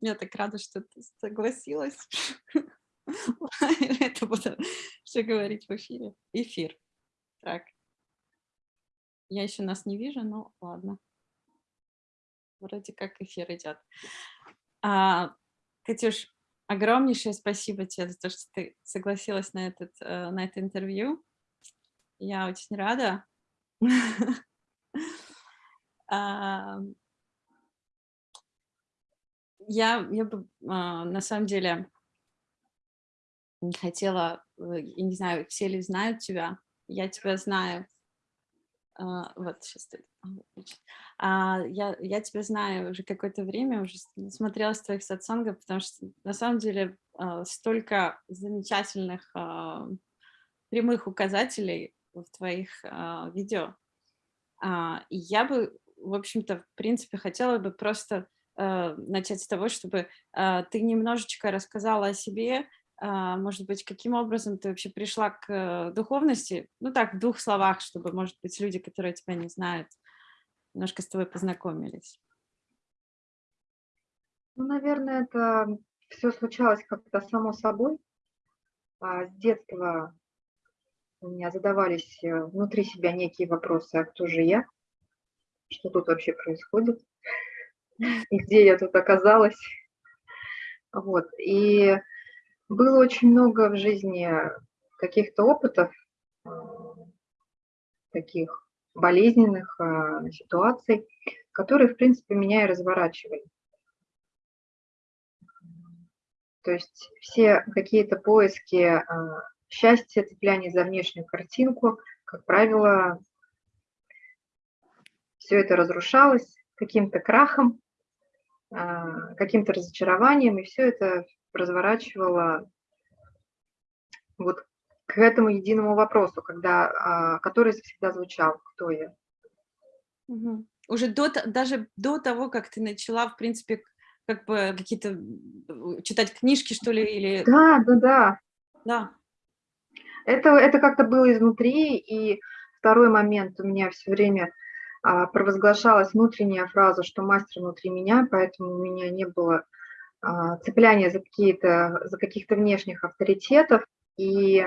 Я так рада, что ты согласилась. Это буду все говорить в эфире. Эфир. Так. Я еще нас не вижу, но ладно. Вроде как эфир идет. А, Катюш, огромнейшее спасибо тебе за то, что ты согласилась на, этот, э, на это интервью. Я очень рада. Я, я бы, а, на самом деле, хотела, э, я не знаю, все ли знают тебя, я тебя знаю, а, вот сейчас а, я, я тебя знаю уже какое-то время, уже смотрела с твоих сатсангов, потому что на самом деле столько замечательных прямых указателей в твоих видео. И я бы, в общем-то, в принципе, хотела бы просто начать с того, чтобы а, ты немножечко рассказала о себе, а, может быть, каким образом ты вообще пришла к э, духовности? Ну так, в двух словах, чтобы, может быть, люди, которые тебя не знают, немножко с тобой познакомились. Ну, наверное, это все случалось как-то само собой. А с детства у меня задавались э, внутри себя некие вопросы, а кто же я? Что тут вообще происходит? И где я тут оказалась? Вот. И было очень много в жизни каких-то опытов, э, таких болезненных э, ситуаций, которые, в принципе, меня и разворачивали. То есть все какие-то поиски э, счастья, цепляния за внешнюю картинку, как правило, все это разрушалось каким-то крахом, каким-то разочарованием, и все это разворачивала вот к этому единому вопросу, когда, а, который всегда звучал, кто я. Угу. Уже до, даже до того, как ты начала, в принципе, как бы какие-то читать книжки, что ли, или... Да, да, да. Да. Это, это как-то было изнутри, и второй момент у меня все время а, провозглашалась внутренняя фраза, что мастер внутри меня, поэтому у меня не было а, цепляние за какие-то, за каких-то внешних авторитетов, и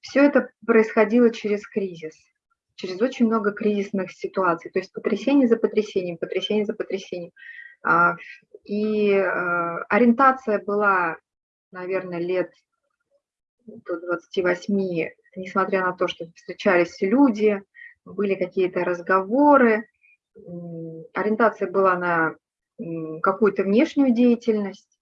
все это происходило через кризис, через очень много кризисных ситуаций, то есть потрясение за потрясением, потрясение за потрясением. А, и а, ориентация была, наверное, лет до 28, несмотря на то, что встречались люди, были какие-то разговоры, ориентация была на какую-то внешнюю деятельность,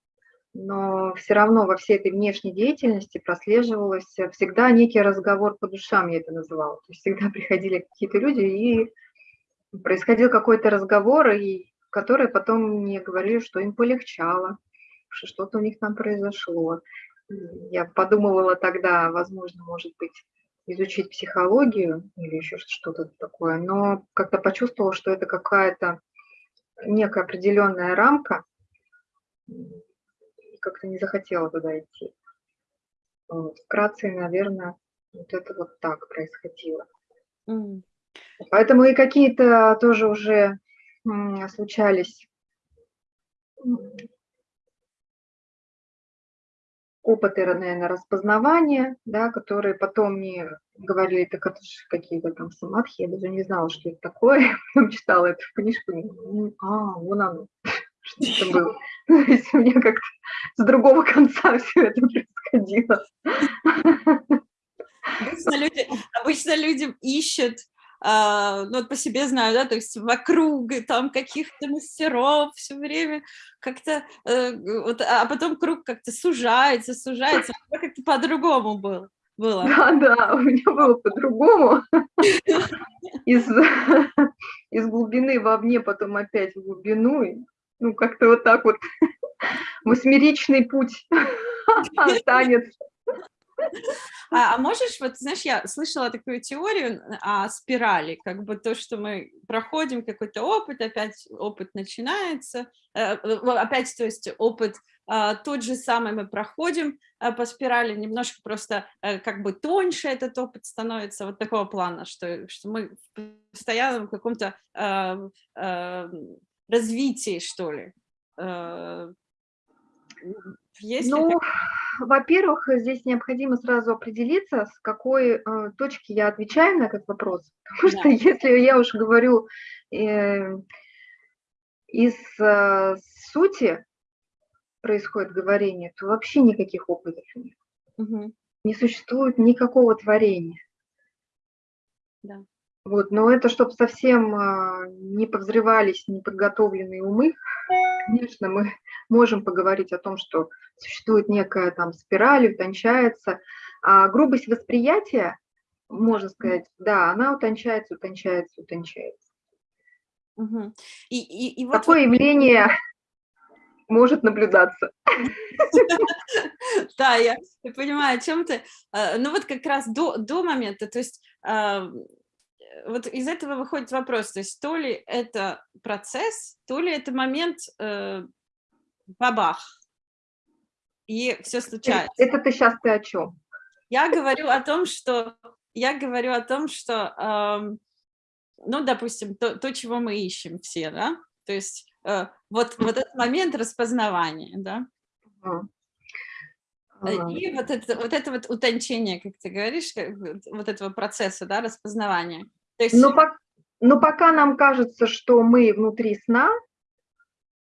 но все равно во всей этой внешней деятельности прослеживалось всегда некий разговор по душам, я это называла. То есть всегда приходили какие-то люди, и происходил какой-то разговор, и которые потом мне говорили, что им полегчало, что что-то у них там произошло. Я подумывала тогда, возможно, может быть, изучить психологию или еще что-то такое, но как-то почувствовала, что это какая-то некая определенная рамка, и как-то не захотела туда идти. Вот. Вкратце, наверное, вот это вот так происходило. Mm. Поэтому и какие-то тоже уже случались опыты, наверное, распознавания, да, которые потом мне говорили, так это же какие-то там самадхи, я даже не знала, что это такое, потом читала эту книжку, а, вон оно, что это было. То есть у меня как-то с другого конца все это происходило. Обычно люди, обычно люди ищут ну, вот по себе знаю, да, то есть вокруг там каких-то мастеров все время как-то, э, вот, а потом круг как-то сужается, сужается, а как-то по-другому было. было. Да, да, у меня было по-другому. Из, из глубины вовне, потом опять в глубину. Ну, как-то вот так вот восьмеричный путь, танец. А, а можешь, вот знаешь, я слышала такую теорию о спирали, как бы то, что мы проходим какой-то опыт, опять опыт начинается, э, опять, то есть опыт а, тот же самый мы проходим э, по спирали, немножко просто э, как бы тоньше этот опыт становится, вот такого плана, что, что мы в постоянном каком-то развитии, что ли. Есть ли Ну, так- во-первых, здесь необходимо сразу определиться, с какой э, точки я отвечаю на этот вопрос. Потому Да. что если я уж говорю э, из э, сути происходит говорение, то вообще никаких опытов нет. Мгм. Не существует никакого творения. Да. Вот, но это чтобы совсем а, не подозревались неподготовленные умы, конечно, мы можем поговорить о том, что существует некая там спираль, утончается, а грубость восприятия, можно сказать, да, она утончается, утончается, утончается. Мгм. И, и, и вот, Такое явление может наблюдаться. Да, я, я понимаю, о чем ты. А, Ну вот как раз до, до момента, то есть а, э, вот из этого выходит вопрос, то есть то ли это процесс, то ли это момент э, бабах, и все случается. Это ты сейчас ты о чем? Я говорю о том, что я говорю о том, что, ам, ну, допустим, то, то, чего мы ищем все, да, то есть э, вот, вот этот момент распознавания, да, Э, И вот это, вот это вот утончение, как ты говоришь, вот этого процесса, да, распознавания. То есть, Но, пок- но пока нам кажется, что мы внутри сна,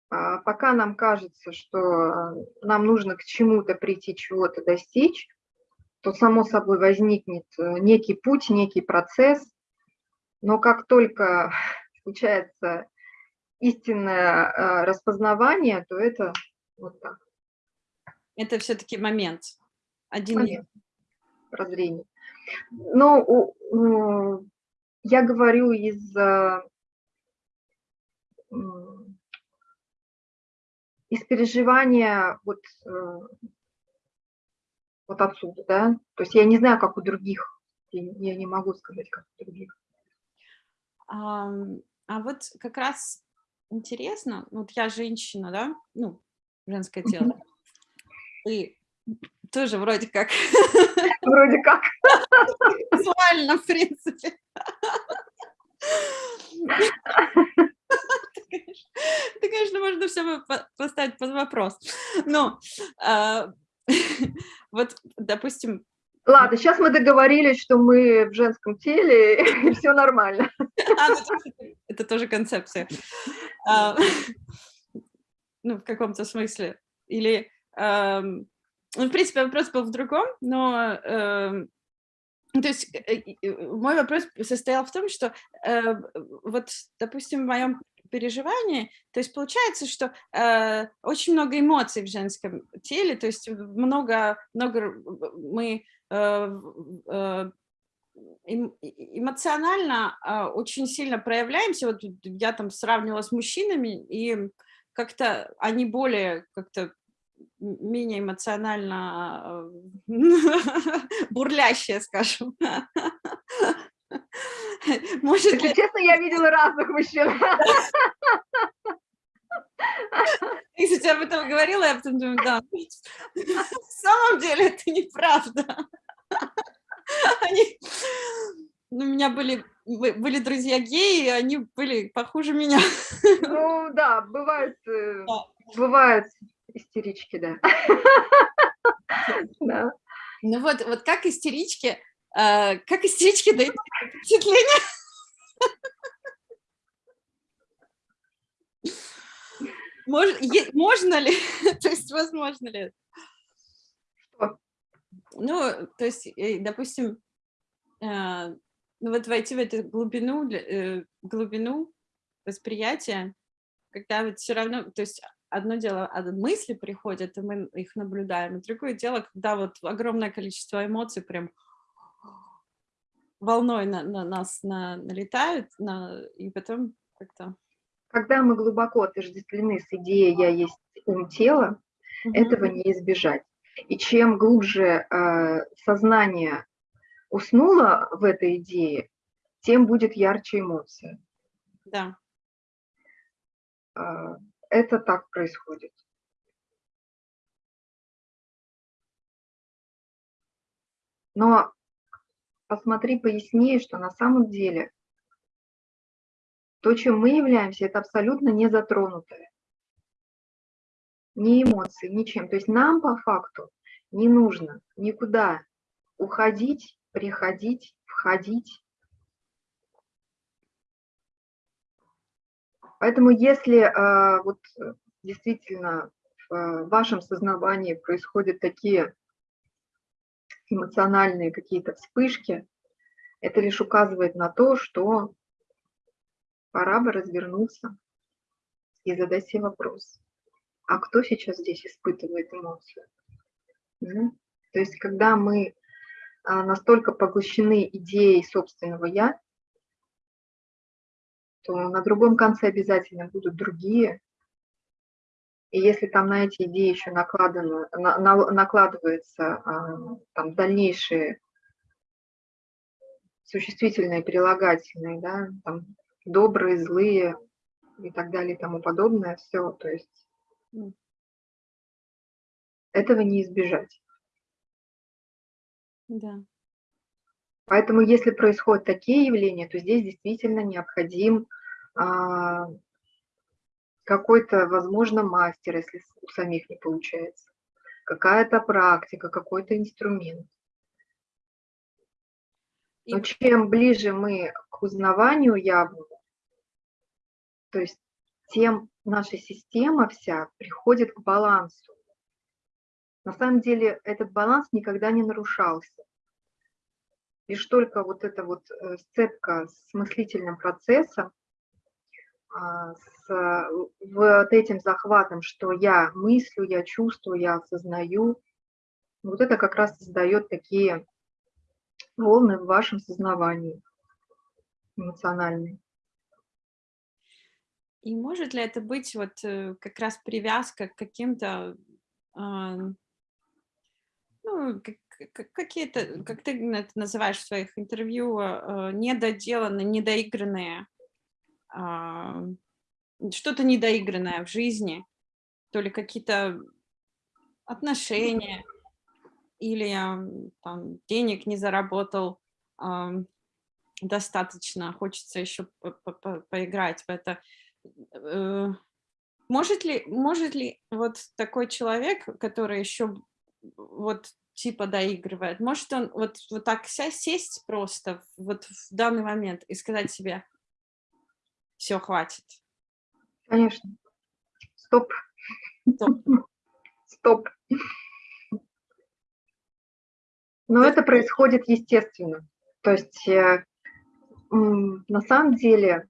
пока нам кажется, что а, нам нужно к чему-то прийти, чего-то достичь, то само собой возникнет э, некий путь, некий процесс. Но как только случается истинное а, распознавание, то это вот так, это все-таки момент. Один момент прозрения. Но у- у- я говорю из а, из переживания вот, э, вот отсюда, да. То есть я не знаю, как у других, я, не могу сказать, как у других. Ам, А вот как раз интересно, вот я женщина, да, ну, женское тело, и тоже вроде как Вроде как. визуально, в принципе. Конечно- это, конечно, можно все поставить под вопрос. Но а, вот, допустим, Ладно, сейчас мы договорились, что мы в женском теле, и все нормально. А, ну, это- тоже концепция. А, Ну, в каком-то смысле. Или, ам, ну, в принципе, вопрос был в другом, но, ну, то есть, э, мой вопрос состоял в том, что, э, вот, допустим, в моем переживании, то есть получается, что э, очень много эмоций в женском теле, то есть много, много мы э, э, эм- э- эмоционально а, очень сильно проявляемся. Вот я там сравнивала с мужчинами, и как-то они более как-то менее эмоционально э, бурлящие, скажем. Может Если ли, честно, я видела разных мужчин. если я об этом говорила, я потом думаю, да, в самом деле это неправда. Они, ну, у меня были, бы- были друзья геи, и они были похуже меня. Ну да, бывают, э, Да. бывают истерички, да. Да. Ну вот, вот как истерички, как истерички дают впечатление. Мож- е- можно ли, то есть возможно ли? Что? Ну, то есть, э, допустим, э, ну вот войти в эту глубину, э, глубину восприятия, когда вот все равно, то есть одно дело, а мысли приходят, и мы их наблюдаем, и другое дело, когда вот огромное количество эмоций прям волной на, на нас на- налетают, на, и потом как-то... Когда мы глубоко отождествлены с идеей «я есть ум тела», этого не избежать. И чем глубже э, сознание уснуло в этой идее, тем будет ярче эмоция. Да. Э, это так происходит. Но посмотри пояснее, что на самом деле то, чем мы являемся, это абсолютно не затронутое. ни эмоций, ничем. То есть нам по факту не нужно никуда уходить, приходить, входить. Поэтому если э, вот действительно в вашем сознании происходят такие эмоциональные какие-то вспышки, это лишь указывает на то, что пора бы развернуться и задать себе вопрос, а кто сейчас здесь испытывает эмоцию? Ну, то есть когда мы а, настолько поглощены идеей собственного «я», то на другом конце обязательно будут другие. И если там на эти идеи еще накладано, на, на, накладываются а, там дальнейшие существительные, прилагательные, да, там, добрые, злые и так далее и тому подобное, все, то есть этого не избежать. Да. Поэтому если происходят такие явления, то здесь действительно необходим а, какой-то, возможно, мастер, если у самих не получается, какая-то практика, какой-то инструмент. Но чем ближе мы к узнаванию явному, то есть тем наша система вся приходит к балансу. На самом деле этот баланс никогда не нарушался. Лишь только вот эта вот э, сцепка с мыслительным процессом, с вот этим захватом, что я мыслю, я чувствую, я осознаю, вот это как раз создает такие волны в вашем сознании эмоциональные. И может ли это быть вот э, как раз привязка к каким-то, ну, какие-то, как ты это называешь в своих интервью, недоделанные, недоигранные, а, что-то недоигранное в жизни, то ли какие-то отношения, или там, денег не заработал достаточно, хочется еще по -по -по поиграть в это. Э, может ли, может ли вот такой человек, который еще вот типа доигрывает, может он вот, вот так сесть просто вот в данный момент и сказать себе, все, хватит? Конечно. Стоп. Стоп. Стоп. Но это происходит естественно. То есть э, на самом деле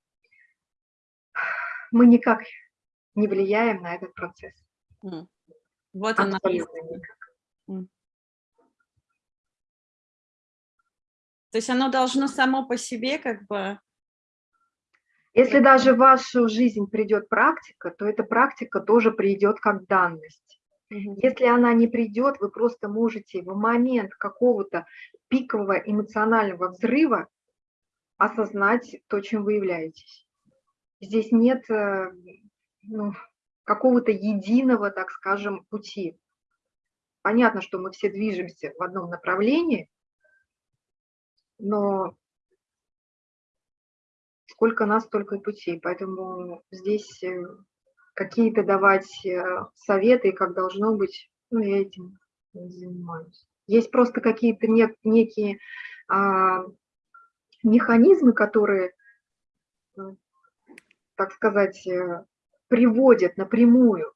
мы никак не влияем на этот процесс. Вот она. То есть оно должно само по себе как бы... Если даже в вашу жизнь придет практика, то эта практика тоже придет как данность. Если она не придет, вы просто можете в момент какого-то пикового эмоционального взрыва осознать то, чем вы являетесь. Здесь нет э, ну, какого-то единого, так скажем, пути. Понятно, что мы все движемся в одном направлении, но сколько нас, столько и путей. Поэтому здесь э, какие-то давать э, советы, как должно быть, ну, я этим занимаюсь. Есть просто какие-то нек некие а, механизмы, которые, э, так сказать, приводят напрямую.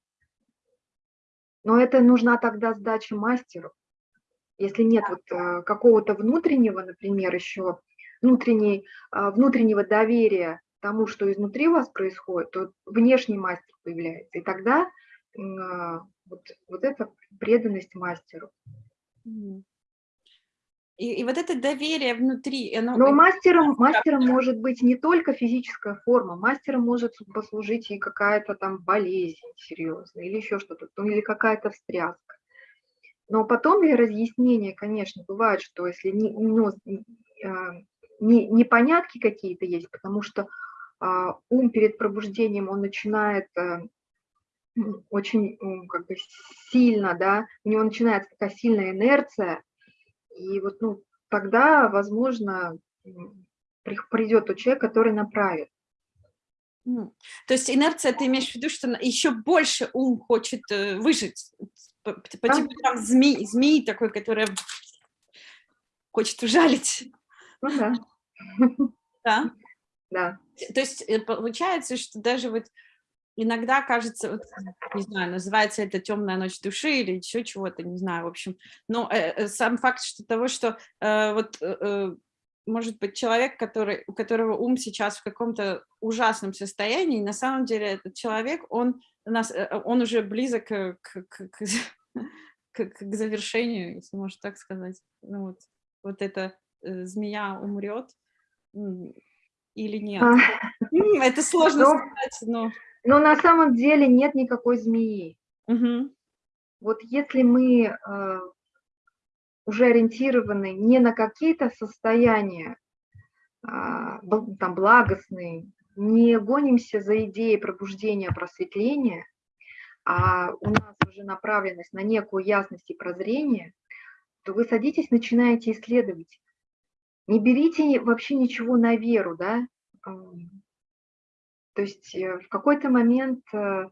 Но это нужна тогда сдача мастеру. Если нет вот какого-то внутреннего, например, еще внутренней, а, внутреннего доверия тому, что изнутри вас происходит, то внешний мастер появляется. И тогда а, вот, вот эта преданность мастеру. И, и вот это доверие внутри... Оно... Но мастером, мастером может быть не только физическая форма, мастером может послужить и какая-то там болезнь серьезная, или еще что-то, ну, или какая-то встряска. Но потом для разъяснения, конечно, бывает, что если не, ну, а, не, непонятки какие-то есть, потому что а, ум перед пробуждением, он начинает э, очень как бы сильно, да, у него начинается такая сильная инерция, и вот ну, тогда, возможно, придет тот человек, который направит. То есть инерция, ты имеешь в виду, что еще больше ум хочет э, выжить, по, по типу там змеи, змеи такой, которая хочет ужалить, Ну да, да? да. То есть э, получается, что даже вот иногда кажется, вот, не знаю, называется это темная ночь души или еще чего-то, не знаю, в общем. Но э, э, сам факт что того, что э, вот э, э, может быть человек, который, у которого ум сейчас в каком-то ужасном состоянии, на самом деле этот человек, он, нас, он уже близок к, к, к, к, к- завершению, если можно так сказать. Ну, вот, вот эта э, змея умрет или нет. А, Это сложно Ну, сказать, но... Но на самом деле нет никакой змеи. Мгм. Вот если мы э, уже ориентированы не на какие-то состояния бл- там, благостные, не гонимся за идеей пробуждения, просветления, а у нас уже направленность на некую ясность и прозрение, то вы садитесь, начинаете исследовать. Не берите вообще ничего на веру, да. Ам, То есть э, в какой-то момент э,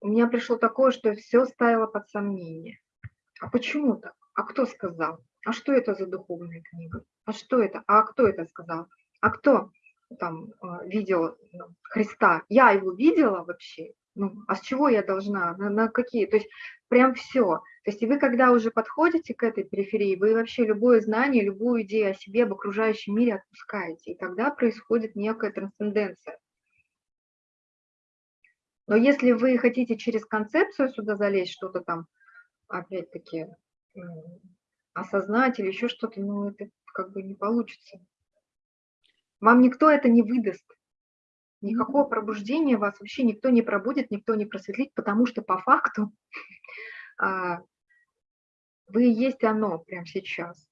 у меня пришло такое, что все ставило под сомнение. А почему так? А кто сказал? А что это за духовная книга? А что это? А кто это сказал? А кто там э, видел ну, Христа? Я его видела вообще? Ну, а с чего я должна? На, на какие? То есть прям все. То есть и вы, когда уже подходите к этой периферии, вы вообще любое знание, любую идею о себе, об окружающем мире отпускаете. И тогда происходит некая трансценденция. Но если вы хотите через концепцию сюда залезть, что-то там, опять-таки, осознать или еще что-то, ну, это как бы не получится. Вам никто это не выдаст. Никакого пробуждения вас вообще никто не пробудет, никто не просветлит, потому что по факту а, вы есть оно прямо сейчас.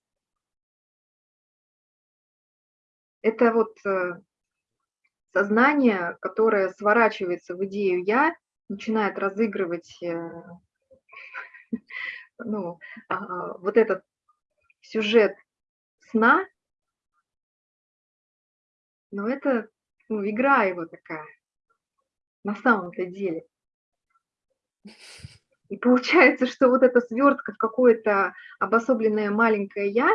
Это вот э, сознание, которое сворачивается в идею «я», начинает разыгрывать э, ну, а, вот этот сюжет сна, но это ну, игра его такая, на самом-то деле. И получается, что вот эта свертка в какое-то обособленное маленькое «я»,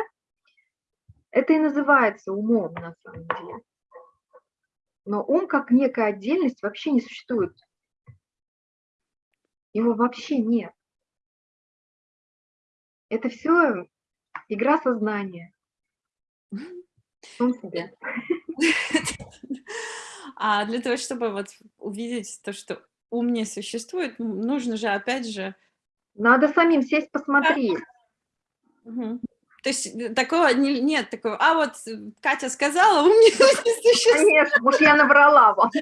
это и называется умом на самом деле. Но ум как некая отдельность вообще не существует. Его вообще нет. Это все игра сознания. Себе. А для того, чтобы вот увидеть то, что ум не существует, нужно же, опять же... Надо самим сесть посмотреть. То есть э, такого не- нет, такого, а вот э, Катя сказала, ум не существует. Конечно, может, я наврала вам.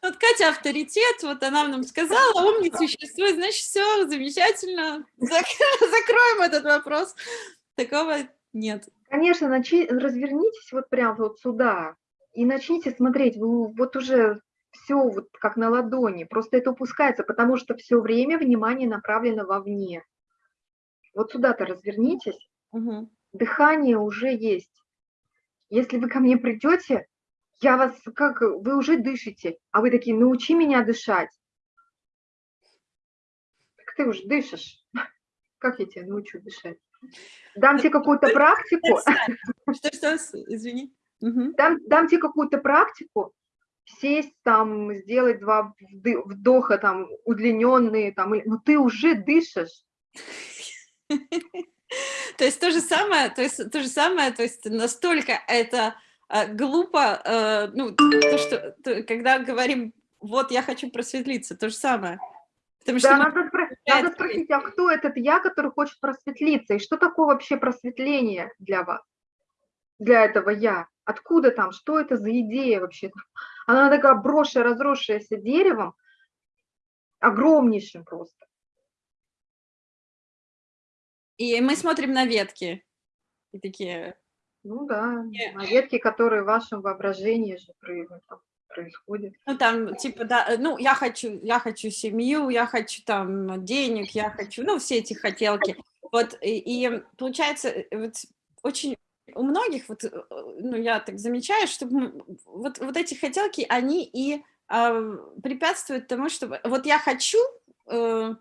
Вот Катя авторитет, вот она нам сказала, ум не существует, значит, все замечательно, Зак- закроем этот вопрос. Такого нет. Конечно, начи- развернитесь вот прям вот сюда и начните смотреть. Вы вот уже все вот как на ладони. Просто это упускается, потому что все время внимание направлено вовне. Вот сюда-то развернитесь. Мгм. Дыхание уже есть. Если вы ко мне придете, я вас как вы уже дышите, а вы такие, научи меня дышать. Так ты уже дышишь. Как я тебя научу дышать? Дам тебе какую-то практику, Что, что, извини. Дам, дам тебе какую-то практику, сесть там, сделать два вдоха там удлиненные, там, ну ты уже дышишь. То есть то же самое, то есть то же самое, то есть настолько это э, глупо, э, ну, то, что, то- когда говорим, вот я хочу просветлиться, то же самое. Потому что Да, мы- надо, надо спросить, а кто этот я, который хочет просветлиться? И что такое вообще просветление для вас? Для этого я? Откуда там? Что это за идея вообще? Она такая брошенная, разросшаяся деревом, огромнейшим просто. и мы смотрим на ветки. И такие, Ну да, Не. на ветке, которые в вашем воображении же про- там происходят. ну там, типа, да, э, ну, я хочу, я хочу семью, я хочу там денег, я хочу, ну, все эти хотелки. Вот, и, и получается, э, вот очень у многих, вот, э, ну, я так замечаю, что вот, вот эти хотелки, они и э, препятствуют тому, чтобы... Вот я хочу, э,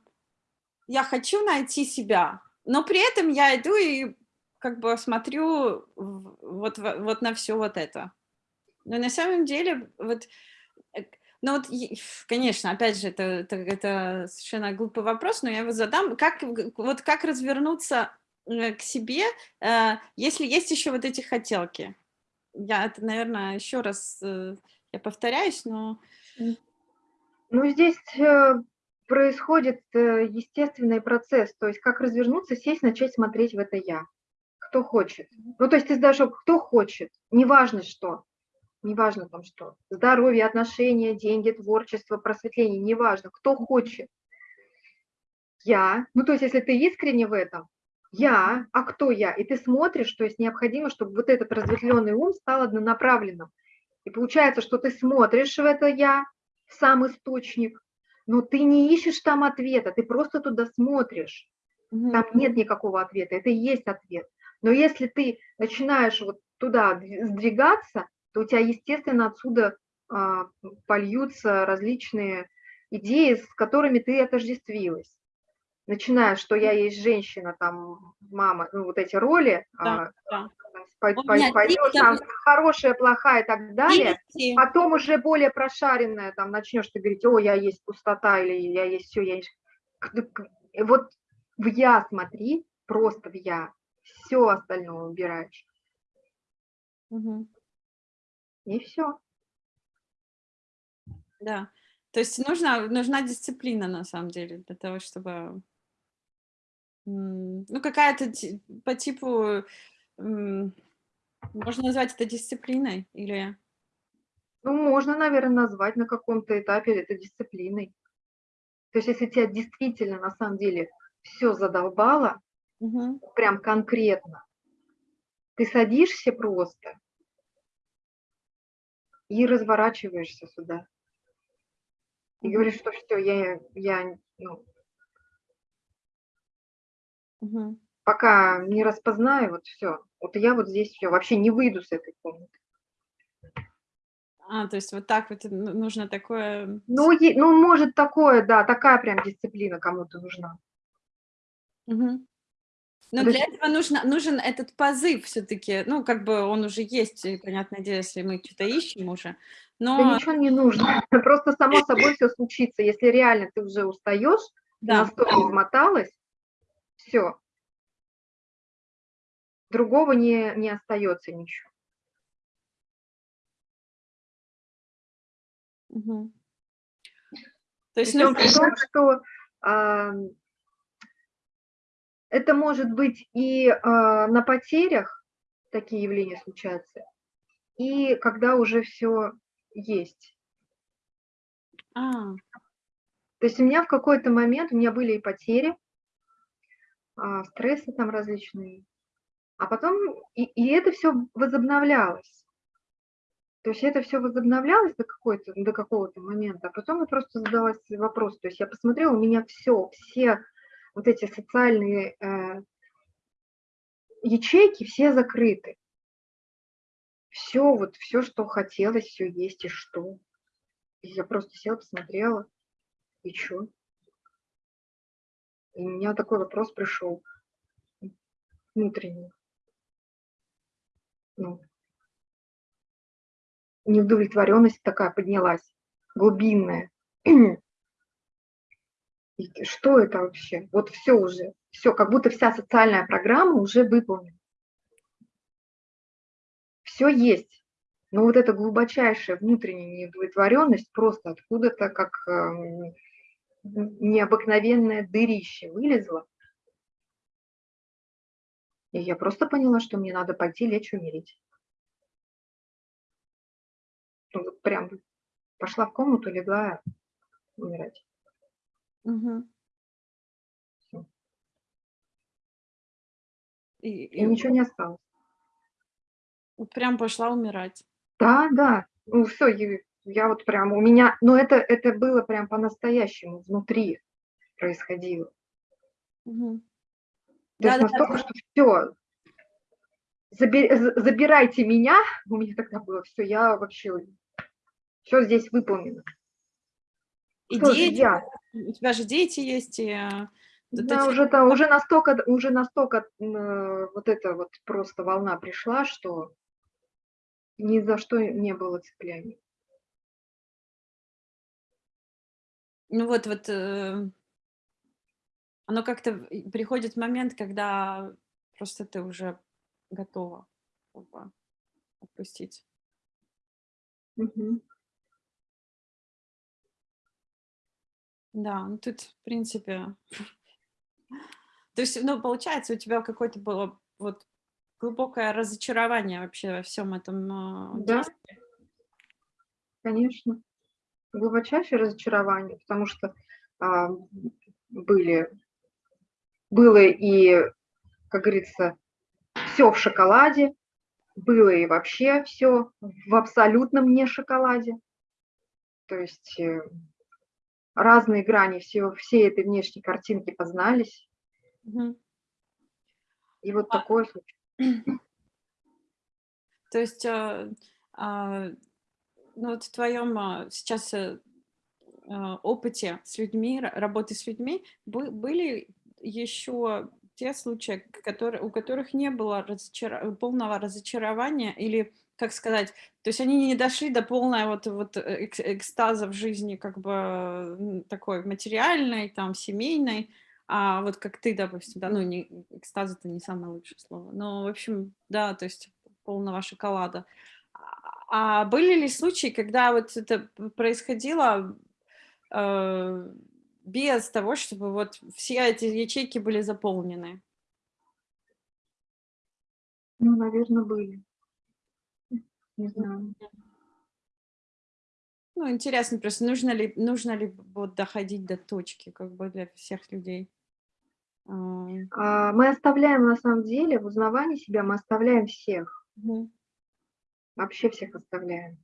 я хочу найти себя, но при этом я иду и как бы смотрю вот, вот на все вот это. Но на самом деле, вот, э, ну вот, конечно, опять же, это, это, это совершенно глупый вопрос, но я его задам. Как, вот как развернуться э, к себе, э, если есть еще вот эти хотелки? Я это, наверное, еще раз, я повторяюсь, но... Ну, здесь происходит естественный процесс, то есть как развернуться, сесть, начать смотреть в это «я» кто хочет. Ну, то есть ты сдаешь, кто хочет, неважно что, неважно там что, здоровье, отношения, деньги, творчество, просветление, неважно, кто хочет. Я, ну, то есть если ты искренне в этом, я, а кто я? И ты смотришь, то есть необходимо, чтобы вот этот разветвленный ум стал однонаправленным. И получается, что ты смотришь в это я, в сам источник, но ты не ищешь там ответа, ты просто туда смотришь. Там нет никакого ответа, это и есть ответ. Но если ты начинаешь вот туда сдвигаться, то у тебя, естественно, отсюда а, польются различные идеи, с которыми ты отождествилась. Начиная, что я есть женщина, там, мама, ну, вот эти роли, да, а, да. пойдешь, там, хорошая, плохая и так далее, Видите? потом уже более прошаренная, там, начнешь ты говорить, о, я есть пустота, или я есть все, я есть... Вот в я смотри, просто в я, все остальное убираешь. Угу. И все. Да. То есть нужна, нужна дисциплина, на самом деле, для того, чтобы... Ну, какая-то по типу... Можно назвать это дисциплиной или... Ну, можно, наверное, назвать на каком-то этапе это дисциплиной. То есть если тебя действительно, на самом деле, все задолбало, Угу. Прям конкретно. Ты садишься просто и разворачиваешься сюда. И говоришь, что все, я, я ну, угу. пока не распознаю, вот все. Вот я вот здесь все, вообще не выйду с этой комнаты. А, то есть вот так вот нужно такое... Ну, ну может такое, да, такая прям дисциплина кому-то нужна. Угу. Но для этого нужно, нужен этот позыв все-таки, ну, как бы он уже есть, понятное дело, если мы что-то ищем уже. Но... Да ничего не нужно, просто само собой все случится. Если реально ты уже устаешь, да. настолько измоталась, все. Другого не, не остается ничего. Угу. То есть, ну, том, что а, это может быть и э, на потерях такие явления случаются, и когда уже все есть. А. То есть у меня в какой-то момент, у меня были и потери, э, стрессы там различные, а потом и, и это все возобновлялось. То есть это все возобновлялось до, до какого-то момента, а потом я просто задалась вопрос. То есть я посмотрела, у меня все, все вот эти социальные э, ячейки все закрыты. Все, вот все, что хотелось, все есть и что. И я просто села, посмотрела, и что? И у меня такой вопрос пришел внутренний. Ну, неудовлетворенность такая поднялась, глубинная. И что это вообще? Вот все уже, все, как будто вся социальная программа уже выполнена. Все есть. Но вот эта глубочайшая внутренняя неудовлетворенность просто откуда-то как э, необыкновенное дырище вылезла. И я просто поняла, что мне надо пойти лечь умереть. Ну, вот прям пошла в комнату, легла умирать. Угу. И, и ничего не осталось. Вот прям пошла умирать. Да, да. Ну все, я, я вот прям, у меня, но это, это было прям по-настоящему, внутри происходило. Угу. То есть да, настолько, что все, забирайте меня, у меня тогда было все, я вообще, все здесь выполнено. И Кто дети, я? у тебя же дети есть, и э, да, эти... уже, там, уже настолько, уже настолько э, вот эта вот просто волна пришла, что ни за что не было цепляний. Ну вот, вот, э, оно как-то приходит момент, когда просто ты уже готова как бы, отпустить. Угу. Да, ну тут, в принципе, то есть, ну, получается, у тебя какое-то было вот глубокое разочарование вообще во всем этом а, Да, конечно. Глубочайшее разочарование, потому что а, были, было и, как говорится, все в шоколаде, было и вообще все в абсолютном не шоколаде. То есть э, разные грани всего, всей этой внешней картинки познались. Угу. И вот а, такое случилось. То есть, а, а, ну вот в твоем а, сейчас а, опыте с людьми, работы с людьми, были еще те случаи, которые, у которых не было разочар... полного разочарования или как сказать, то есть они не дошли до полной вот, вот э, экстаза в жизни, как бы такой материальной, там, семейной, а вот как ты, допустим, да, ну, не, экстаз это не самое лучшее слово, но, в общем, да, то есть полного шоколада. А, а были ли случаи, когда вот это происходило э, без того, чтобы вот все эти ячейки были заполнены? Ну, наверное, были. Не знаю. Ну, интересно просто, нужно ли, нужно ли вот доходить до точки, как бы для всех людей? А, а, мы оставляем, на самом деле, в узнавании себя мы оставляем всех. Угу. Вообще всех оставляем.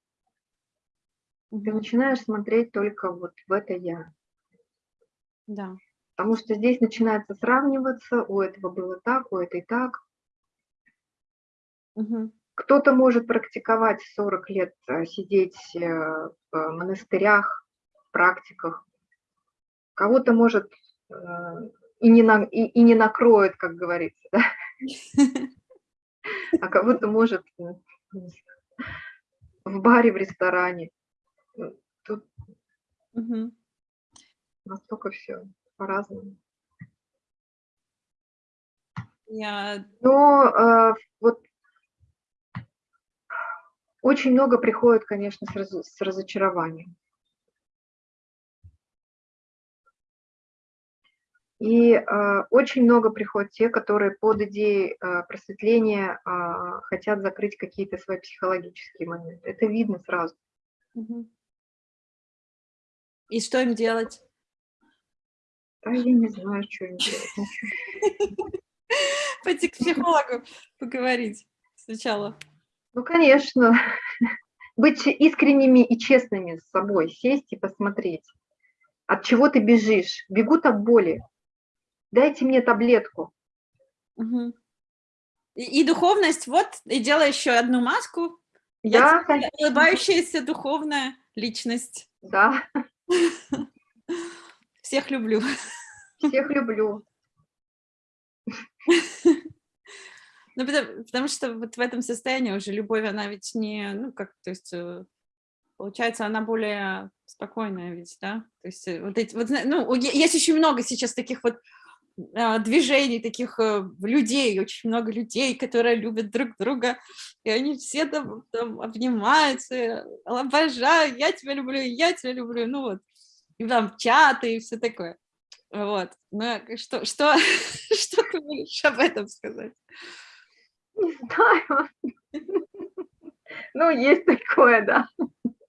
Угу. Ты начинаешь смотреть только вот в это «я». Да. Потому что здесь начинается сравниваться, у этого было так, у этой так. Угу. Кто-то может практиковать 40 лет, э, сидеть э, в монастырях, в практиках. Кого-то может э, и не, на, и, и не накроет, как говорится, да? а кого-то может в баре, в ресторане. Тут угу. настолько все по-разному. Я... Но э, вот очень много приходит, конечно, с, раз, с разочарованием. И э, очень много приходит те, которые под идеей э, просветления э, хотят закрыть какие-то свои психологические моменты. Это видно сразу. И что им делать? Да, я не знаю, что им делать. Пойти к психологу поговорить сначала. Ну, конечно. Быть искренними и честными с собой, сесть и посмотреть. От чего ты бежишь? Бегут от боли. Дайте мне таблетку. Угу. И, и духовность, вот, и делай еще одну маску. Я, Я улыбающаяся духовная личность. Да. Всех люблю. Всех люблю. Ну, потому, потому что вот в этом состоянии уже любовь, она ведь не, ну, как, то есть, э, получается, она более спокойная ведь, да? То есть, э, вот эти, вот, ну, есть очень много сейчас таких вот а, движений, таких э, людей, очень много людей, которые любят друг друга, и они все там, там обнимаются, обожаю, я тебя люблю, я тебя люблю, ну вот, и там чаты и все такое. Вот, ну, что, что, что ты можешь об этом сказать? Не знаю. Ну, есть такое, да.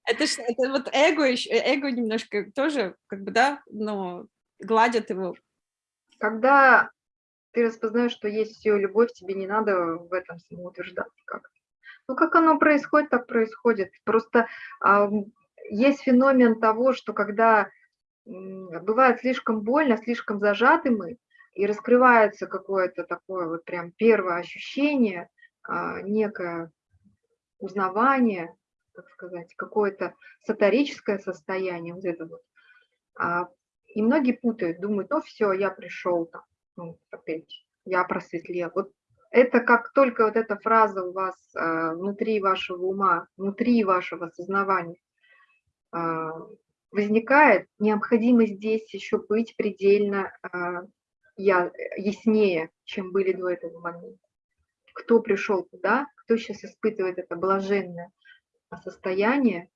Это, ж, это вот эго, еще, эго немножко тоже, как бы, да, но гладят его. Когда ты распознаешь, что есть все любовь, тебе не надо в этом самоутверждаться как-то. Ну, как оно происходит, так происходит. Просто а, есть феномен того, что когда бывает слишком больно, слишком зажаты мы, и раскрывается какое-то такое вот прям первое ощущение, а, некое узнавание, так сказать, какое-то саторическое состояние, вот это вот. А, и многие путают, думают, ну все, я пришел там, ну, опять, я просветлел. Вот это как только вот эта фраза у вас а, внутри вашего ума, внутри вашего сознания а, возникает, необходимо здесь еще быть предельно я, яснее, чем были до этого момента. Кто пришел туда, кто сейчас испытывает это блаженное состояние.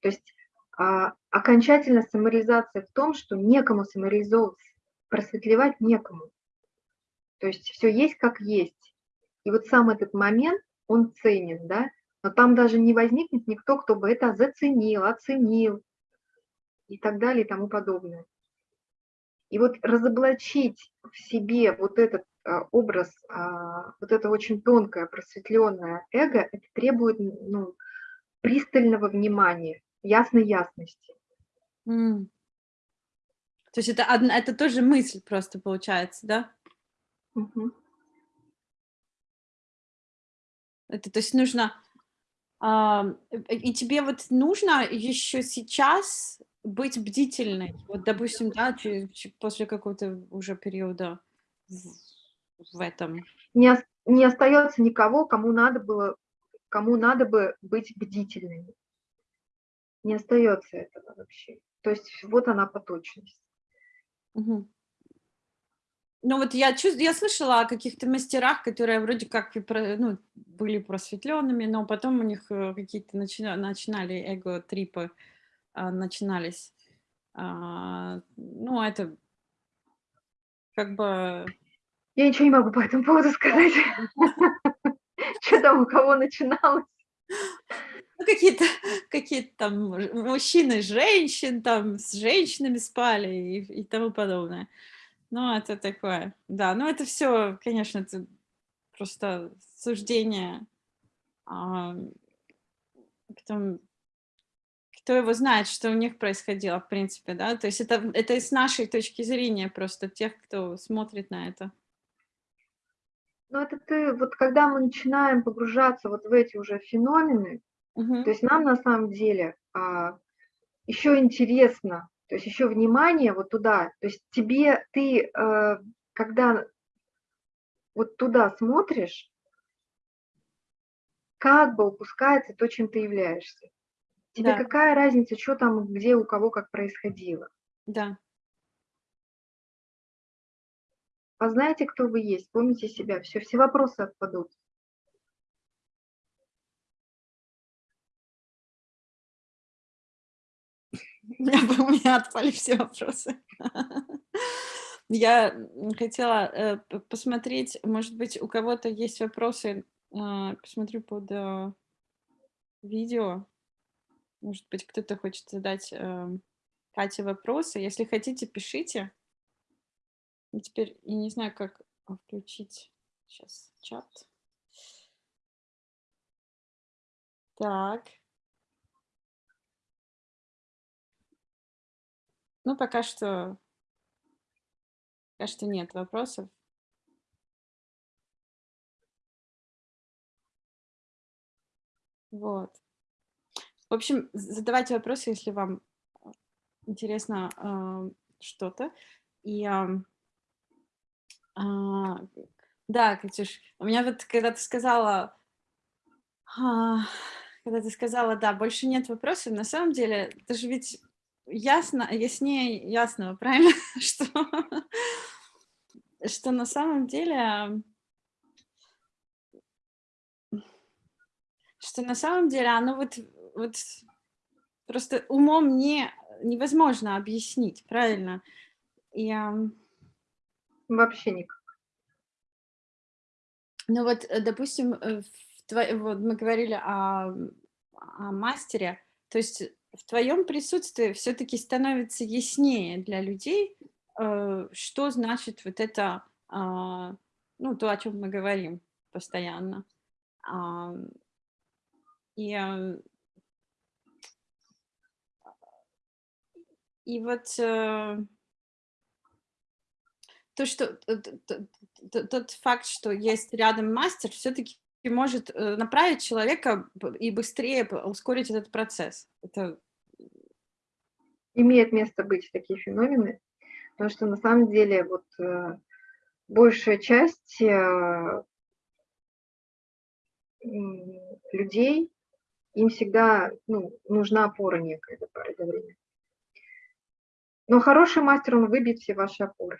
То есть а, окончательная самореализация в том, что некому самореализовываться, просветлевать некому. То есть все есть как есть. И вот сам этот момент, он ценен, да, но там даже не возникнет никто, кто бы это заценил, оценил и так далее и тому подобное. И вот разоблачить в себе вот этот а, образ, а, вот это очень тонкое, просветленное эго, это требует ну, пристального внимания, ясной ясности. Mm. То есть это, одна, это тоже мысль просто получается, да? Угу. Это, то есть нужно... А, и тебе вот нужно еще сейчас быть бдительной. Вот, допустим, да, после какого-то уже периода в, в этом. Не, не остается никого, кому надо было, кому надо бы быть бдительными. Не остается этого вообще. То есть вот она поточность. Угу. Ну вот я чувствую, я слышала о каких-то мастерах, которые вроде как ну, были просветленными, но потом у них э, какие-то начина, начинали эго-трипы, а, начинались. А, ну, это как бы... Я ничего не могу по этому поводу сказать. Что там у кого начиналось? Ну, какие-то какие там мужчины, женщин, там с женщинами спали и, и тому подобное. Ну, это такое, да, ну это все, конечно, это просто суждение. А, потом кто его знает, что у них происходило, в принципе, да, то есть это, это с нашей точки зрения просто тех, кто смотрит на это. Ну, это ты, вот когда мы начинаем погружаться вот в эти уже феномены, угу. то есть нам на самом деле а, еще интересно, то есть еще внимание вот туда, то есть тебе, ты, а, когда вот туда смотришь, как бы упускается то, чем ты являешься. Тебе да. какая разница, что там, где, у кого, как происходило? Да. А знаете, кто вы есть? Помните себя. Все, все вопросы отпадут. У меня отпали все вопросы. Я хотела э, посмотреть, может быть, у кого-то есть вопросы. Э, посмотрю под э, видео. Может быть, кто-то хочет задать э, Кате вопросы. Если хотите, пишите. И теперь я не знаю, как включить сейчас чат. Так. Ну, пока что, пока что нет вопросов. Вот. В общем, задавайте вопросы, если вам э, интересно э, что-то. И э, э, да, Катюш, у меня вот, когда ты сказала, э, когда ты сказала, да, больше нет вопросов, на самом деле, это же ведь ясно, яснее ясного, правильно, что, что на самом деле что на самом деле оно вот вот просто умом не, невозможно объяснить, правильно? И, Вообще никак. Ну вот, э, допустим, э, в тво... вот мы говорили о, о мастере, то есть в твоем присутствии все-таки становится яснее для людей, э, что значит вот это, а, ну, то, о чем мы говорим постоянно. И И вот, э, то, что тот факт, что есть рядом мастер, все-таки может э, направить человека и быстрее ускорить этот процесс. Это... Имеет место быть такие феномены, потому что на самом деле вот э, большая часть э, людей, им всегда ну, нужна опора некая до времени. Но хороший мастер, он выбьет все ваши опоры.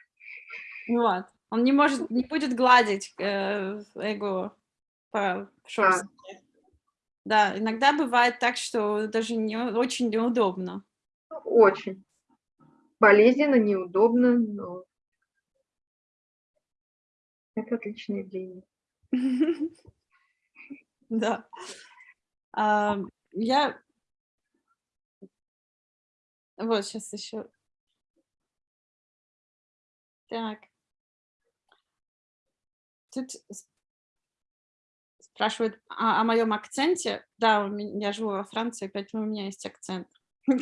Вот. Он не может, не будет гладить э, эго по шерсти. Да. да, иногда бывает так, что даже не, очень неудобно. Очень. Болезненно, неудобно, но это отличное идея. Да. Я вот сейчас еще. Так. Тут спрашивают о, о моем акценте. Да, у меня, я живу во Франции, поэтому у меня есть акцент. То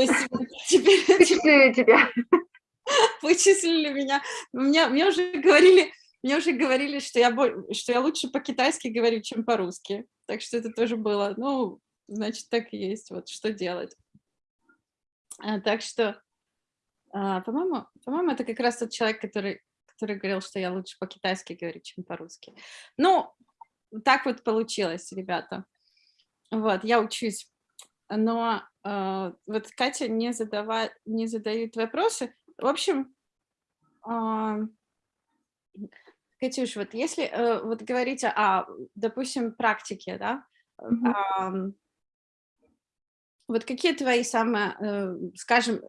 есть теперь... Вычислили тебя. Вычислили меня. Мне, мне уже говорили, мне уже говорили, что я, что я лучше по-китайски говорю, чем по-русски. Так что это тоже было. Ну, значит, так и есть. Вот что делать. А, так что, а, по-моему, по-моему, это как раз тот человек, который, который говорил, что я лучше по-китайски говорю, чем по-русски. Ну, так вот получилось, ребята. Вот, я учусь. Но э, вот Катя не, задавает, не задают вопросы. В общем, э, Катюш, вот если э, вот говорить о, допустим, практике, да, mm -hmm. Э, вот какие твои самые, э, скажем,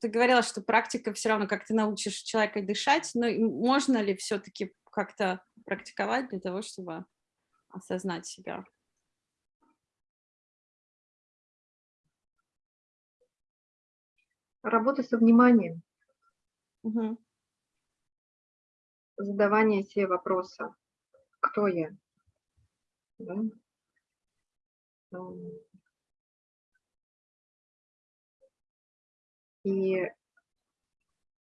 ты говорила, что практика все равно, как ты научишь человека дышать, но можно ли все-таки как-то практиковать для того, чтобы осознать себя? Работа со вниманием. Угу. Задавание себе вопроса. Кто я? Да? И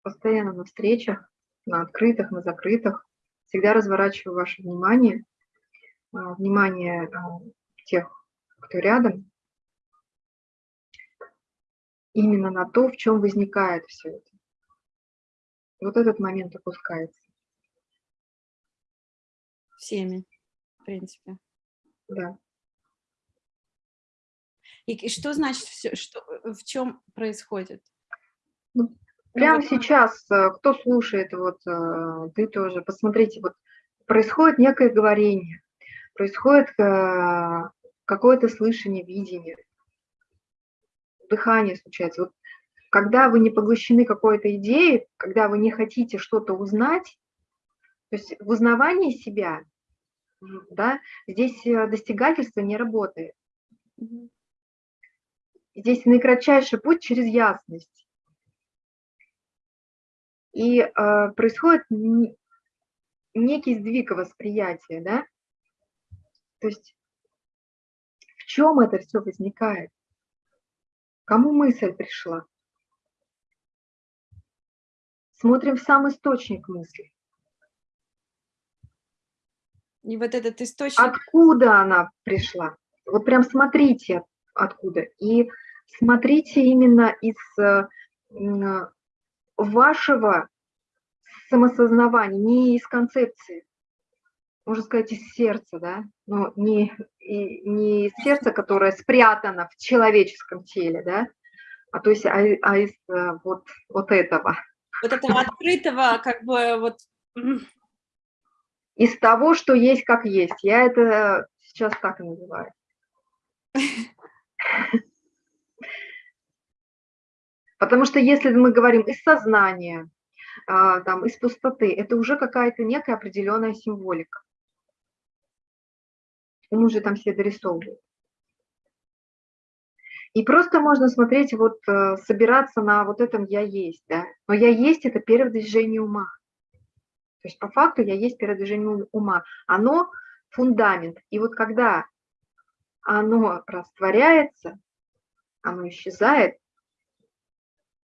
постоянно на встречах, на открытых, на закрытых, всегда разворачиваю ваше внимание, а, внимание а, тех, кто рядом, именно на то, в чем возникает все это. Вот этот момент опускается. Всеми, в принципе. Да. И, и что значит все, что, в чем происходит? Ну, прямо сейчас, э, кто слушает, вот э, ты тоже, посмотрите, вот происходит некое говорение, происходит э, какое-то слышание, видение, дыхание случается. Вот когда вы не поглощены какой-то идеей, когда вы не хотите что-то узнать, то есть в узнавании себя, да, здесь достигательство не работает. Здесь наикратчайший путь через ясность. И э, происходит некий сдвиг восприятия, да? То есть в чем это все возникает? Кому мысль пришла? Смотрим в сам источник мысли. И вот этот источник... Откуда она пришла? Вот прям смотрите, откуда. И смотрите именно из э, вашего самосознавания, не из концепции, можно сказать, из сердца, да, но не, и, не из сердца, которое спрятано в человеческом теле, да, а то есть а, а из э, вот, вот этого. Вот этого открытого, как бы вот... Из того, что есть, как есть. Я это сейчас так и называю. Потому что если мы говорим из сознания, а, там, из пустоты, это уже какая-то некая определенная символика. Он уже там все дорисовывает. И просто можно смотреть, вот э, собираться на вот этом «я есть», да. Но «я есть» – это первое движение ума. То есть по факту «я есть» – первое движение ума. Оно фундамент. И вот когда оно растворяется, оно исчезает,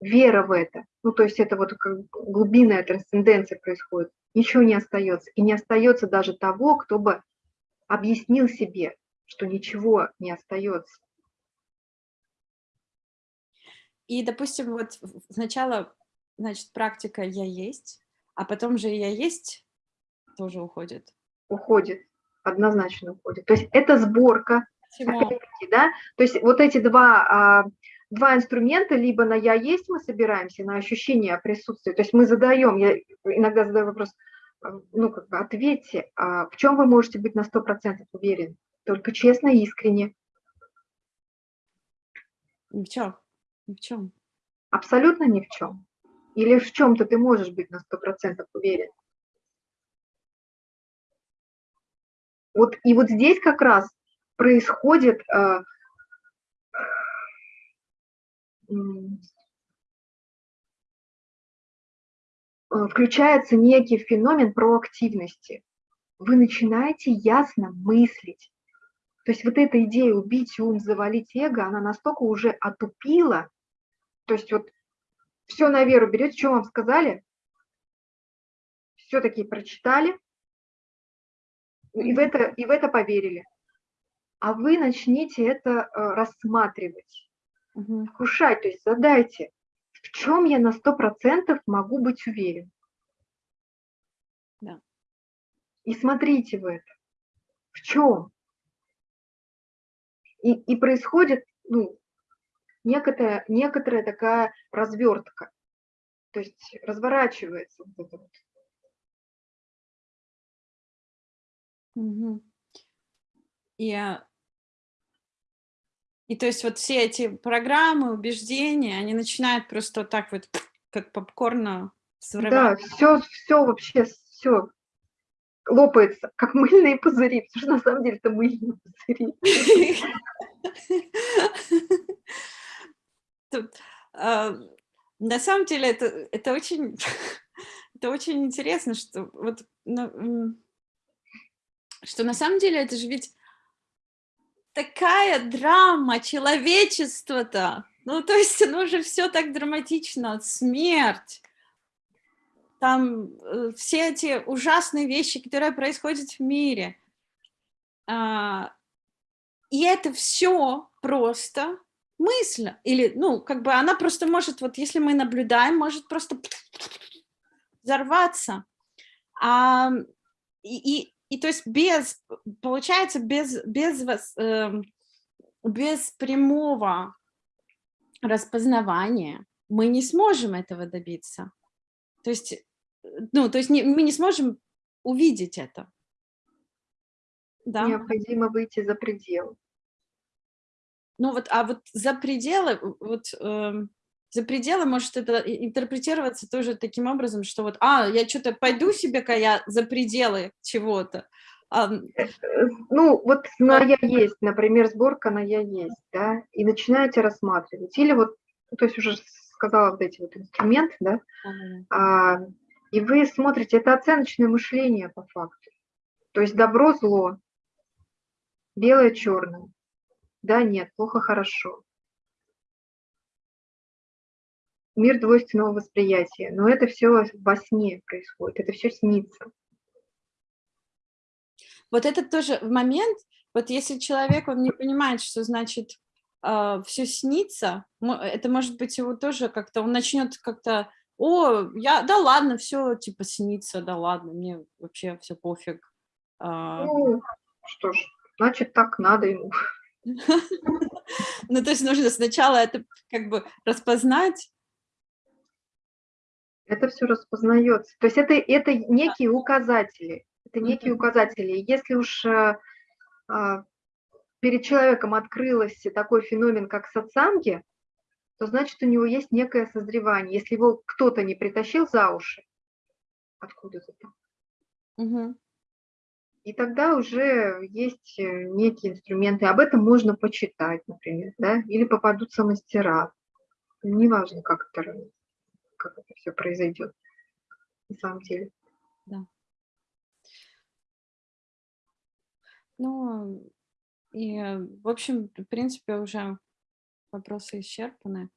вера в это, ну, то есть это вот как глубинная трансценденция происходит, ничего не остается. И не остается даже того, кто бы объяснил себе, что ничего не остается. И, допустим, вот сначала, значит, практика «я есть», а потом же «я есть» тоже уходит. Уходит, однозначно уходит. То есть это сборка, да? То есть вот эти два, а, два инструмента, либо на «я есть» мы собираемся, на ощущение присутствия. То есть мы задаем, я иногда задаю вопрос, а, ну, как бы ответьте, а в чем вы можете быть на 100% уверены? Только честно и искренне. В чем? Ни в чем. Абсолютно ни в чем. Или в чем-то ты можешь быть на сто процентов уверен. Вот, и вот здесь как раз происходит э, включается некий феномен проактивности. Вы начинаете ясно мыслить. То есть вот эта идея убить ум, завалить эго, она настолько уже отупила, то есть вот все на веру берете, что вам сказали, все-таки прочитали, и в, это, и в это поверили. А вы начните это э, рассматривать, угу. вкушать, то есть задайте, в чем я на сто процентов могу быть уверен. Да. И смотрите в это. В чем? И, и происходит ну, некоторая, некоторая такая развертка. То есть разворачивается вот это вот. Угу. И, а, и то есть вот все эти программы, убеждения, они начинают просто так вот, как попкорна взрывать. Да, все, все вообще, все лопается, как мыльные пузыри, потому что на самом деле это мыльные пузыри. Тут, э, на самом деле это, это, очень, это очень интересно, что, вот, ну, что на самом деле это же ведь такая драма человечества-то. Ну, то есть оно же все так драматично, смерть, там э, все эти ужасные вещи, которые происходят в мире. А, и это все просто мысль. Или, ну, как бы она просто может, вот если мы наблюдаем, может просто взорваться. А, и, и то есть без, получается, без, без, э, без прямого распознавания мы не сможем этого добиться. То есть ну, то есть не, мы не сможем увидеть это. Да? Необходимо выйти за пределы. Ну вот, а вот за пределы, вот э, за пределы может это интерпретироваться тоже таким образом, что вот, а, я что-то пойду себе-ка я за пределы чего-то. А, ну, вот на «я есть», например, сборка на «я есть», да, и начинаете рассматривать. Или вот, то есть уже сказала вот эти вот инструменты, да, а, и вы смотрите, это оценочное мышление по факту. То есть добро, зло, белое, черное. Да, нет, плохо, Мир двойственного восприятия. Но это все во сне происходит, это все снится. Вот этот тоже момент, вот если человек, он не понимает, что значит э, все снится, это может быть его тоже как-то, он начнет как-то о, я, да ладно, все типа снится, да ладно, мне вообще все пофиг. А. Ну, что ж, значит, так надо ему. Ну, то есть нужно сначала это как бы распознать. Это все распознается. То есть это, это некие указатели. Это некие указатели. Если уж а, а, перед человеком открылся такой феномен, как сатсанги, то значит у него есть некое созревание. Если его кто-то не притащил за уши, откуда-то там. Угу. И тогда уже есть э, некие инструменты. Об этом можно почитать, например, да? или попадутся мастера. Неважно, как это, как это все произойдет на самом деле. Да. Ну, и, в общем, в принципе, уже вопросы исчерпаны.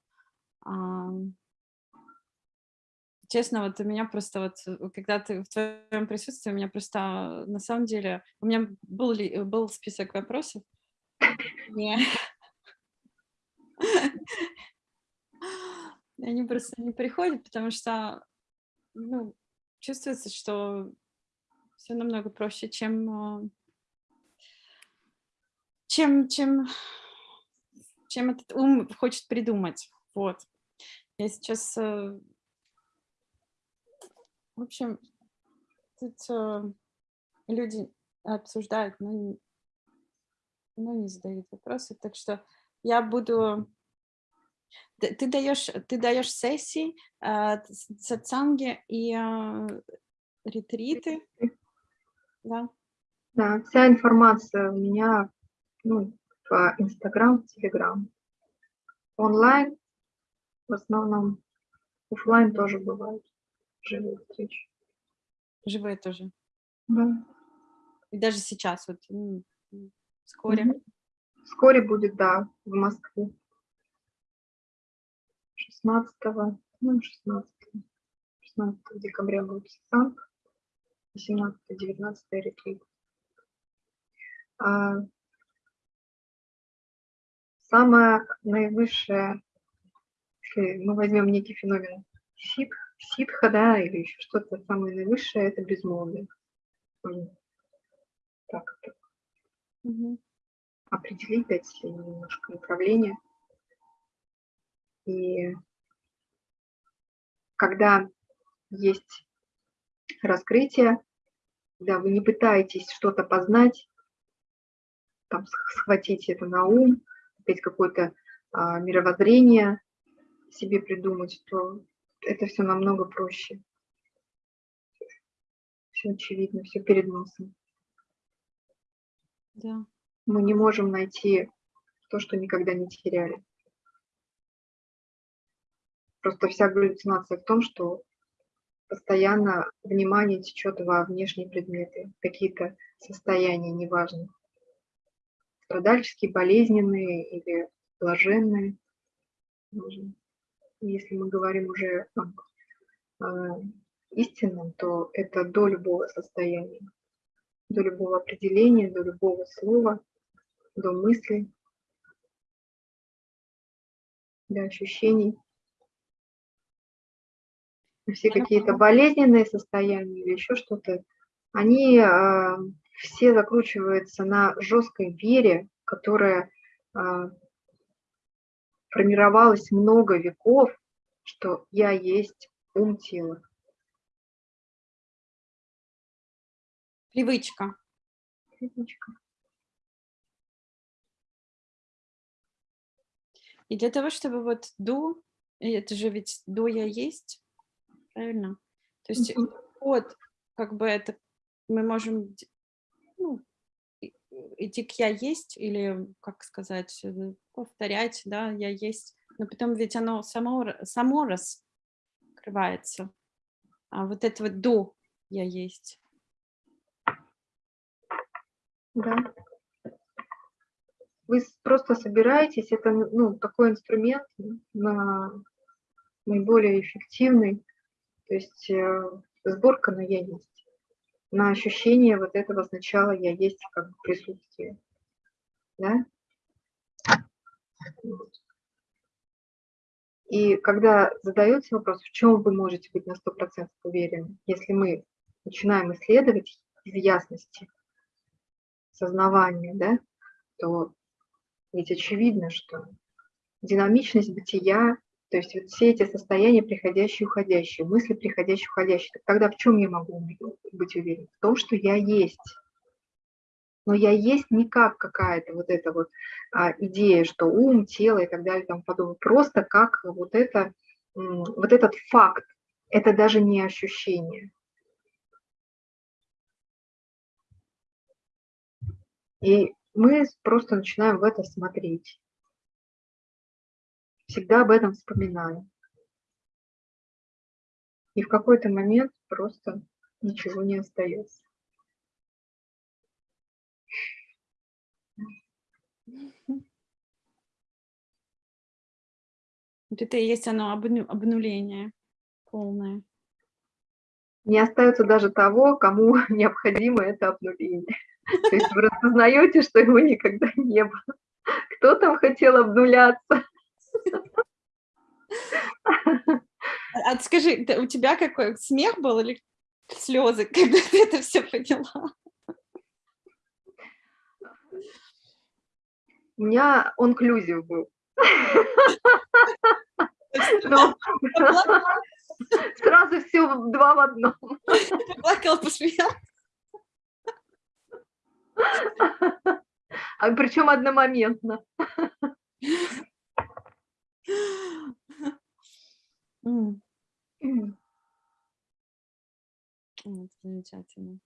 честно, вот у меня просто вот, э, когда ты в твоем присутствии, у меня просто а, на самом деле, у меня был, ли, был список вопросов. Не. Они просто не приходят, потому что ну, чувствуется, что все намного проще, чем, а, чем, чем, чем этот ум хочет придумать. Вот. Я сейчас э, в общем, тут э, люди обсуждают, но но не задают вопросы. Так что я буду... Ты, даешь, ты даешь сессии, э, сатсанги и э, ретриты. Да. Да, вся информация у меня ну, в Инстаграм, Телеграм. Онлайн в основном, офлайн тоже бывает живые встречи. Живые тоже. Да. И даже сейчас, вот вскоре. Угу. Вскоре будет, да, в Москве. 16, ну, 16, 16 декабря будет Санк, 18-19 ретрит. А, самое наивысшее, если мы возьмем некий феномен ситх, ситха, да, или еще что-то самое наивысшее, это безмолвие. Так это угу. определить, дать немножко направление. И когда есть раскрытие, когда вы не пытаетесь что-то познать, там, схватить это на ум, опять какое-то а, мировоззрение себе придумать, то это все намного проще. Все очевидно, все перед носом. Да. Мы не можем найти то, что никогда не теряли. Просто вся галлюцинация в том, что постоянно внимание течет во внешние предметы, какие-то состояния, неважно, страдальческие, болезненные или блаженные. Если мы говорим уже о э, истинном, то это до любого состояния, до любого определения, до любого слова, до мысли, до ощущений. Все какие-то болезненные состояния или еще что-то, они э, все закручиваются на жесткой вере, которая э, формировалось много веков, что я есть ум тела. Привычка. Привычка. И для того, чтобы вот до, это же ведь до я есть, правильно? То есть mm -hmm. вот как бы это мы можем ну, идти к я есть или, как сказать, э, повторять, да, я есть, но потом ведь оно само, само раскрывается. А вот это вот до я есть. Да. Вы просто собираетесь, это ну, такой инструмент на наиболее эффективный, то есть э, сборка на я есть на ощущение вот этого сначала я есть как бы присутствие. Да? И когда задается вопрос, в чем вы можете быть на 100% уверены, если мы начинаем исследовать из ясности сознавания, да, то ведь очевидно, что динамичность бытия то есть вот все эти состояния приходящие уходящие, мысли приходящие уходящие. Тогда в чем я могу быть уверен? В том, что я есть. Но я есть не как какая-то вот эта вот а, идея, что ум, тело и так далее тому подобное. Просто как вот, это, вот этот факт. Это даже не ощущение. И мы просто начинаем в это смотреть всегда об этом вспоминаю. И в какой-то момент просто ничего не остается. Вот это и есть оно обну обнуление полное. Не остается даже того, кому необходимо это обнуление. То есть вы распознаете, что его никогда не было. Кто там хотел обнуляться? А, а скажи, у тебя какой смех был или слезы, когда ты это все поняла? У меня онклюзив был. Сразу все два в одном. Плакала, посмеялась. А причем одномоментно. Mm. Это замечательно.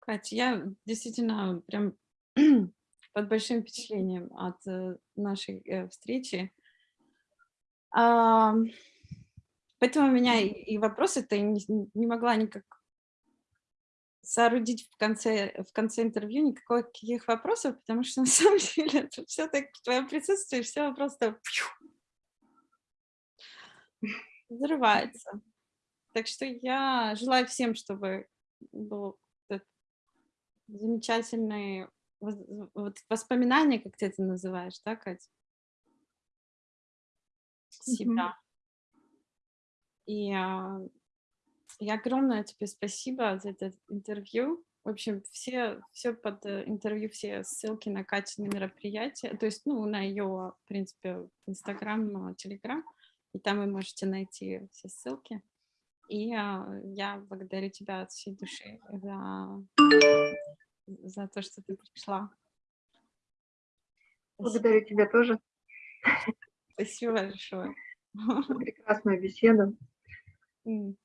Катя, я действительно прям под большим впечатлением от э, нашей э, встречи. Поэтому у меня и вопросы-то не могла никак соорудить в конце, в конце интервью никаких вопросов, потому что на самом деле это все так в твоем присутствии, все просто взрывается. Так что я желаю всем, чтобы был замечательный вот воспоминания, как ты это называешь, да, Катя? Себя. И а, и огромное тебе спасибо за это интервью. В общем, все, все под э, интервью, все ссылки на Катя на мероприятие, то есть, ну, на ее, в принципе, Инстаграм, Телеграм, и там вы можете найти все ссылки. И а, я благодарю тебя от всей души за за то, что ты пришла. Благодарю тебя тоже. Спасибо большое. Прекрасная беседа. Mm.